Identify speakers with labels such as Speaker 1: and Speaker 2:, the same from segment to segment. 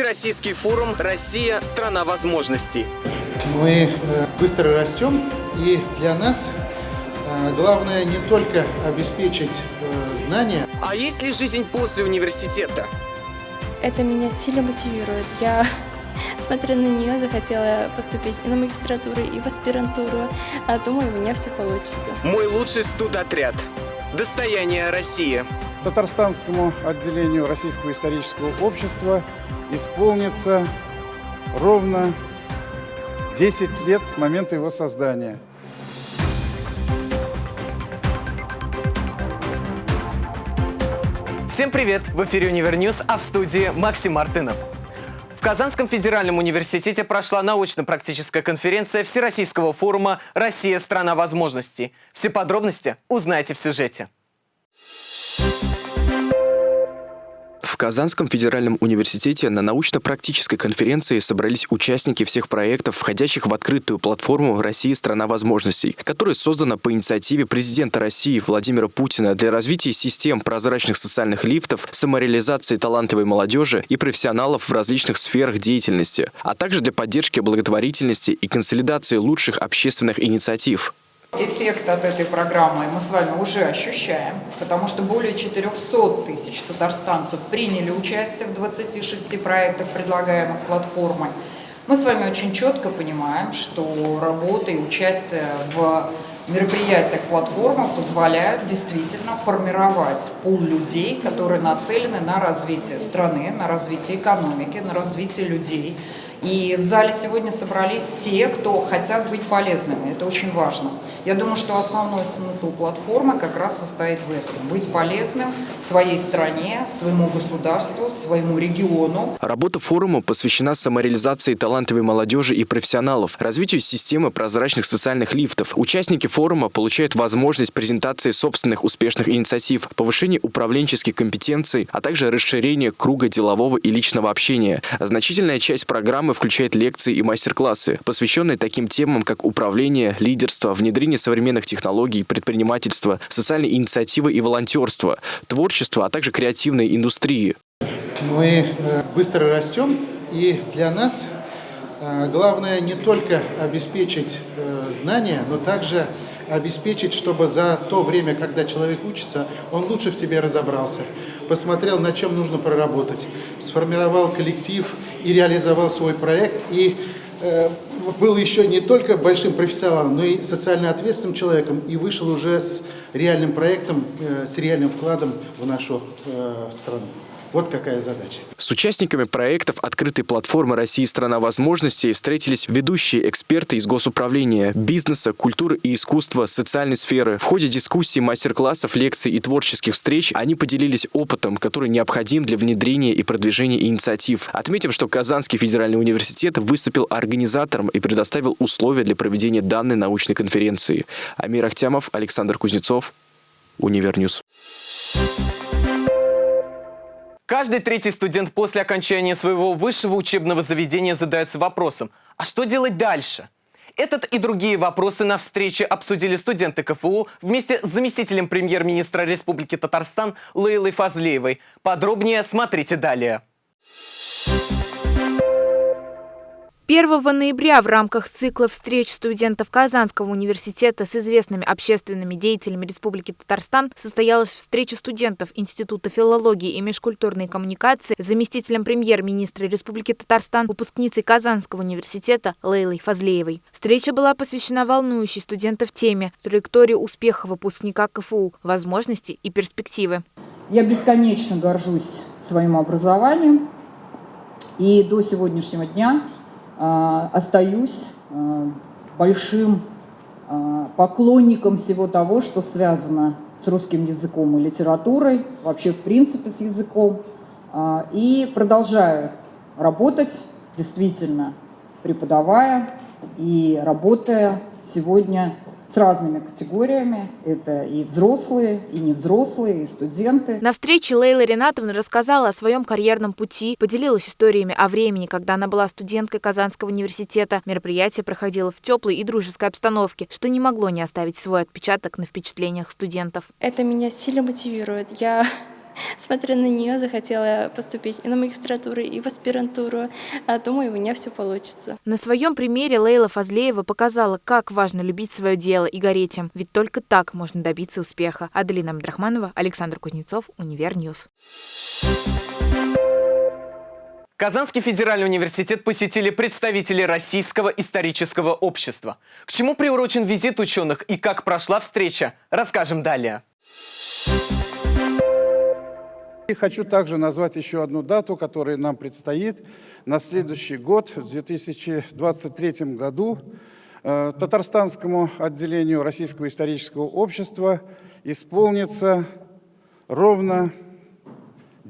Speaker 1: Всероссийский форум «Россия – страна возможностей».
Speaker 2: Мы э, быстро растем, и для нас э, главное не только обеспечить э, знания.
Speaker 1: А есть ли жизнь после университета?
Speaker 3: Это меня сильно мотивирует. Я, смотря на нее, захотела поступить и на магистратуру, и в аспирантуру. А думаю, у меня все получится.
Speaker 1: Мой лучший студотряд. Достояние России.
Speaker 4: Татарстанскому отделению Российского исторического общества исполнится ровно 10 лет с момента его создания.
Speaker 1: Всем привет! В эфире Univer News, а в студии Максим Мартынов. В Казанском федеральном университете прошла научно-практическая конференция Всероссийского форума «Россия – страна возможностей». Все подробности узнаете в сюжете.
Speaker 5: Казанском федеральном университете на научно-практической конференции собрались участники всех проектов, входящих в открытую платформу «Россия – страна возможностей», которая создана по инициативе президента России Владимира Путина для развития систем прозрачных социальных лифтов, самореализации талантливой молодежи и профессионалов в различных сферах деятельности, а также для поддержки благотворительности и консолидации лучших общественных инициатив.
Speaker 6: Эффект от этой программы мы с вами уже ощущаем, потому что более 400 тысяч татарстанцев приняли участие в 26 проектах, предлагаемых платформой. Мы с вами очень четко понимаем, что работа и участие в мероприятиях платформы позволяют действительно формировать пул людей, которые нацелены на развитие страны, на развитие экономики, на развитие людей. И в зале сегодня собрались те, кто хотят быть полезными. Это очень важно. Я думаю, что основной смысл платформы как раз состоит в этом. Быть полезным своей стране, своему государству, своему региону.
Speaker 5: Работа форума посвящена самореализации талантливой молодежи и профессионалов, развитию системы прозрачных социальных лифтов. Участники форума получают возможность презентации собственных успешных инициатив, повышения управленческих компетенций, а также расширения круга делового и личного общения. Значительная часть программы включает лекции и мастер-классы, посвященные таким темам, как управление, лидерство, внедрение внедрение современных технологий, предпринимательства, социальной инициативы и волонтерства, творчества, а также креативной индустрии.
Speaker 2: Мы э, быстро растем, и для нас э, главное не только обеспечить э, знания, но также обеспечить, чтобы за то время, когда человек учится, он лучше в себе разобрался, посмотрел, на чем нужно проработать, сформировал коллектив и реализовал свой проект, и был еще не только большим профессионалом, но и социально ответственным человеком и вышел уже с реальным проектом, э, с реальным вкладом в нашу э, страну. Вот какая задача.
Speaker 5: С участниками проектов открытой платформы «Россия – страна возможностей» встретились ведущие эксперты из госуправления, бизнеса, культуры и искусства, социальной сферы. В ходе дискуссий, мастер-классов, лекций и творческих встреч они поделились опытом, который необходим для внедрения и продвижения инициатив. Отметим, что Казанский федеральный университет выступил организатором и предоставил условия для проведения данной научной конференции. Амир Ахтямов, Александр Кузнецов, Univer News.
Speaker 1: Каждый третий студент после окончания своего высшего учебного заведения задается вопросом, а что делать дальше? Этот и другие вопросы на встрече обсудили студенты КФУ вместе с заместителем премьер-министра Республики Татарстан Лейлой Фазлеевой. Подробнее смотрите далее.
Speaker 7: 1 ноября в рамках цикла встреч студентов Казанского университета с известными общественными деятелями Республики Татарстан состоялась встреча студентов Института филологии и межкультурной коммуникации с заместителем премьер-министра Республики Татарстан, выпускницей Казанского университета Лейлой Фазлеевой. Встреча была посвящена волнующей студентов теме траектории успеха выпускника КФУ, возможности и перспективы.
Speaker 6: Я бесконечно горжусь своим образованием и до сегодняшнего дня остаюсь а, большим а, поклонником всего того, что связано с русским языком и литературой, вообще в принципе с языком, и продолжаю работать, действительно преподавая и работая сегодня с разными категориями. Это и взрослые, и невзрослые, и студенты.
Speaker 7: На встрече Лейла Ринатовна рассказала о своем карьерном пути, поделилась историями о времени, когда она была студенткой Казанского университета. Мероприятие проходило в теплой и дружеской обстановке, что не могло не оставить свой отпечаток на впечатлениях студентов.
Speaker 3: Это меня сильно мотивирует. Я, смотря на нее, захотела поступить и на магистратуру, и в аспирантуру. А думаю, у меня все получится.
Speaker 7: На своем примере Лейла Фазлеева показала, как важно любить свое дело и гореть им. Ведь только так можно добиться успеха. Аделина Абдрахманова, Александр Кузнецов, Univer News.
Speaker 1: Казанский федеральный университет посетили представители Российского исторического общества. К чему приурочен визит ученых и как прошла встреча, расскажем далее.
Speaker 4: И хочу также назвать еще одну дату, которая нам предстоит. На следующий год, в 2023 году, э, Татарстанскому отделению Российского исторического общества исполнится ровно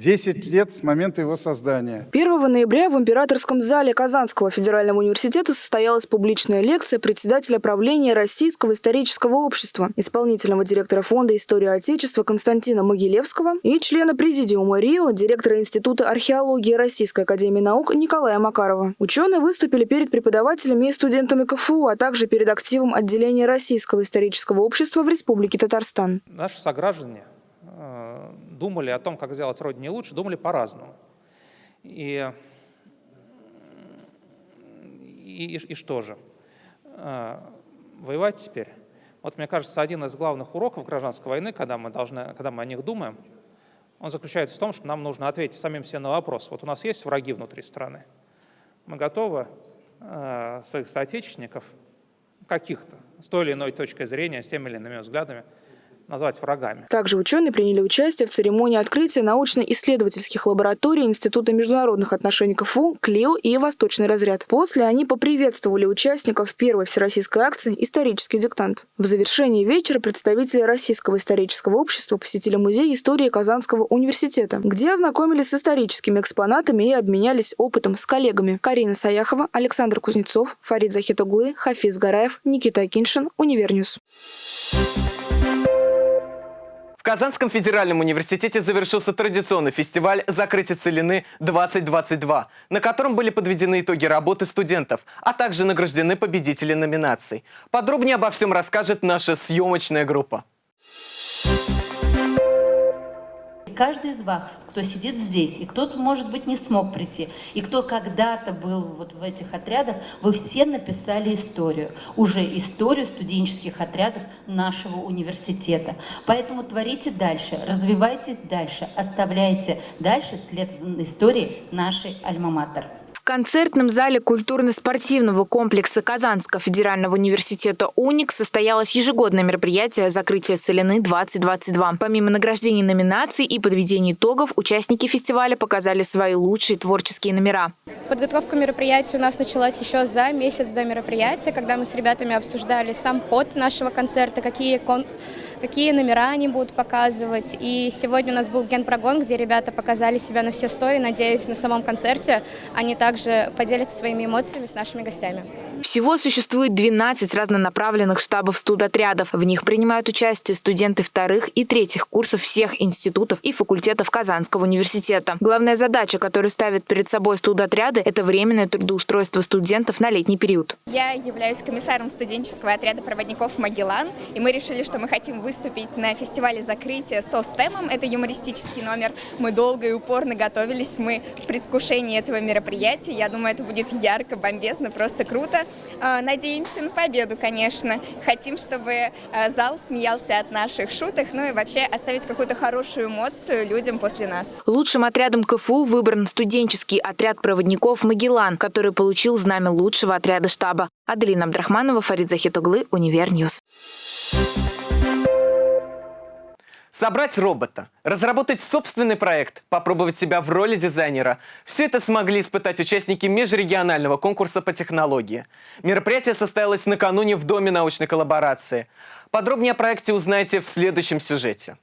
Speaker 4: 10 лет с момента его создания.
Speaker 8: 1 ноября в Императорском зале Казанского федерального университета состоялась публичная лекция председателя правления Российского исторического общества, исполнительного директора Фонда истории Отечества Константина Могилевского и члена президиума РИО, директора Института археологии Российской академии наук Николая Макарова. Ученые выступили перед преподавателями и студентами КФУ, а также перед активом отделения Российского исторического общества в Республике Татарстан.
Speaker 9: Наши сограждане э, думали о том, как сделать Родине лучше, думали по-разному. И, и, и что же? А, воевать теперь? Вот мне кажется, один из главных уроков гражданской войны, когда мы, должны, когда мы о них думаем, он заключается в том, что нам нужно ответить самим себе на вопрос. Вот у нас есть враги внутри страны. Мы готовы э, своих соотечественников, каких-то, с той или иной точкой зрения, с теми или иными взглядами, назвать врагами.
Speaker 8: Также ученые приняли участие в церемонии открытия научно-исследовательских лабораторий Института международных отношений КФУ, КЛИО и Восточный разряд. После они поприветствовали участников первой всероссийской акции «Исторический диктант». В завершении вечера представители Российского исторического общества посетили музей истории Казанского университета, где ознакомились с историческими экспонатами и обменялись опытом с коллегами. Карина Саяхова, Александр Кузнецов, Фарид Захитоглы, Хафиз Гараев, Никита Акиншин, Univer News.
Speaker 1: В Казанском федеральном университете завершился традиционный фестиваль «Закрытие целины-2022», на котором были подведены итоги работы студентов, а также награждены победители номинаций. Подробнее обо всем расскажет наша съемочная группа.
Speaker 10: Каждый из вас, кто сидит здесь, и кто-то, может быть, не смог прийти, и кто когда-то был вот в этих отрядах, вы все написали историю, уже историю студенческих отрядов нашего университета. Поэтому творите дальше, развивайтесь дальше, оставляйте дальше след истории нашей Альма-Матер.
Speaker 7: В концертном зале культурно-спортивного комплекса Казанского федерального университета «Уник» состоялось ежегодное мероприятие «Закрытие целины-2022». Помимо награждений номинаций и подведения итогов, участники фестиваля показали свои лучшие творческие номера.
Speaker 11: Подготовка мероприятия у нас началась еще за месяц до мероприятия, когда мы с ребятами обсуждали сам ход нашего концерта, какие кон какие номера они будут показывать. И сегодня у нас был генпрогон, где ребята показали себя на все сто, и надеюсь, на самом концерте они также поделятся своими эмоциями с нашими гостями.
Speaker 7: Всего существует 12 разнонаправленных штабов студотрядов. В них принимают участие студенты вторых и третьих курсов всех институтов и факультетов Казанского университета. Главная задача, которую ставят перед собой студотряды, это временное трудоустройство студентов на летний период.
Speaker 12: Я являюсь комиссаром студенческого отряда проводников «Магеллан», и мы решили, что мы хотим выступить на фестивале закрытия со стемом. Это юмористический номер. Мы долго и упорно готовились, мы в предвкушении этого мероприятия. Я думаю, это будет ярко, бомбезно, просто круто. А, надеемся на победу, конечно. Хотим, чтобы а, зал смеялся от наших шуток, ну и вообще оставить какую-то хорошую эмоцию людям после нас.
Speaker 7: Лучшим отрядом КФУ выбран студенческий отряд проводников «Магеллан», который получил знамя лучшего отряда штаба. Аделина Абдрахманова, Фарид Захитоглы, Univer News.
Speaker 1: Собрать робота, разработать собственный проект, попробовать себя в роли дизайнера – все это смогли испытать участники межрегионального конкурса по технологии. Мероприятие состоялось накануне в Доме научной коллаборации. Подробнее о проекте узнаете в следующем сюжете.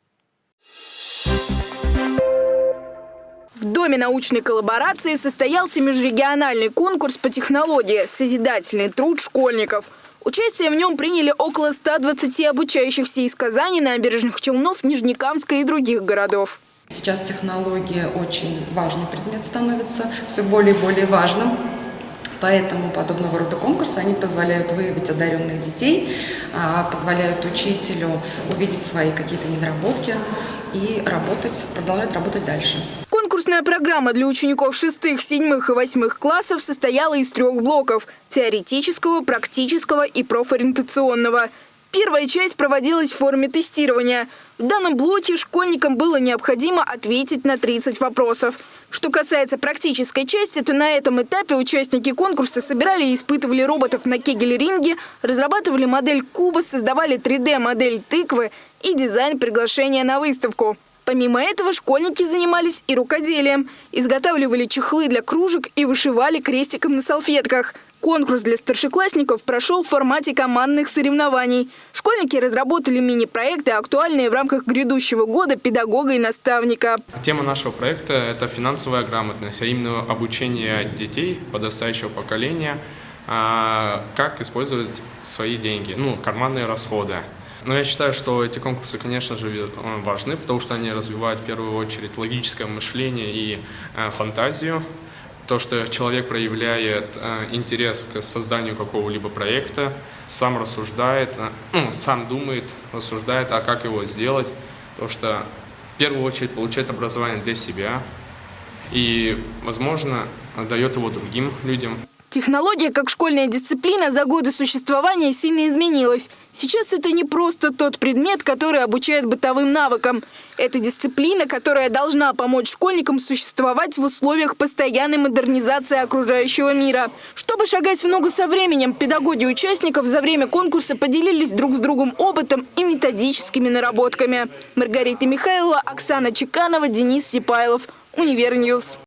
Speaker 8: В Доме научной коллаборации состоялся межрегиональный конкурс по технологии «Созидательный труд школьников». Участие в нем приняли около 120 обучающихся из Казани, набережных Челнов, Нижнекамска и других городов.
Speaker 13: Сейчас технология очень важный предмет становится, все более и более важным. Поэтому подобного рода конкурсы, они позволяют выявить одаренных детей, а, позволяют учителю увидеть свои какие-то недоработки и работать, продолжать работать дальше.
Speaker 9: Конкурсная программа для учеников шестых, седьмых и восьмых классов состояла из трех блоков – теоретического, практического и профориентационного. Первая часть проводилась в форме тестирования. В данном блоке школьникам было необходимо ответить на 30 вопросов. Что касается практической части, то на этом этапе участники конкурса собирали и испытывали роботов на кегель-ринге, разрабатывали модель куба, создавали 3D-модель тыквы и дизайн приглашения на выставку. Помимо этого, школьники занимались и рукоделием. Изготавливали чехлы для кружек и вышивали крестиком на салфетках. Конкурс для старшеклассников прошел в формате командных соревнований. Школьники разработали мини-проекты, актуальные в рамках грядущего года педагога и наставника.
Speaker 14: Тема нашего проекта – это финансовая грамотность, а именно обучение детей подрастающего поколения, а, как использовать свои деньги, ну, карманные расходы. Но я считаю, что эти конкурсы, конечно же, важны, потому что они развивают в первую очередь логическое мышление и э, фантазию. То, что человек проявляет э, интерес к созданию какого-либо проекта, сам рассуждает, э, ну, сам думает, рассуждает, а как его сделать. То, что в первую очередь получает образование для себя и, возможно, дает его другим людям.
Speaker 9: Технология как школьная дисциплина за годы существования сильно изменилась. Сейчас это не просто тот предмет, который обучает бытовым навыкам. Это дисциплина, которая должна помочь школьникам существовать в условиях постоянной модернизации окружающего мира. Чтобы шагать в ногу со временем, педагоги участников за время конкурса поделились друг с другом опытом и методическими наработками. Маргарита Михайлова, Оксана Чеканова, Денис Сипайлов. Univer News.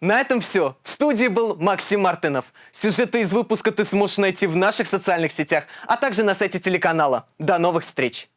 Speaker 1: На этом все. В студии был Максим Мартынов. Сюжеты из выпуска ты сможешь найти в наших социальных сетях, а также на сайте телеканала. До новых встреч!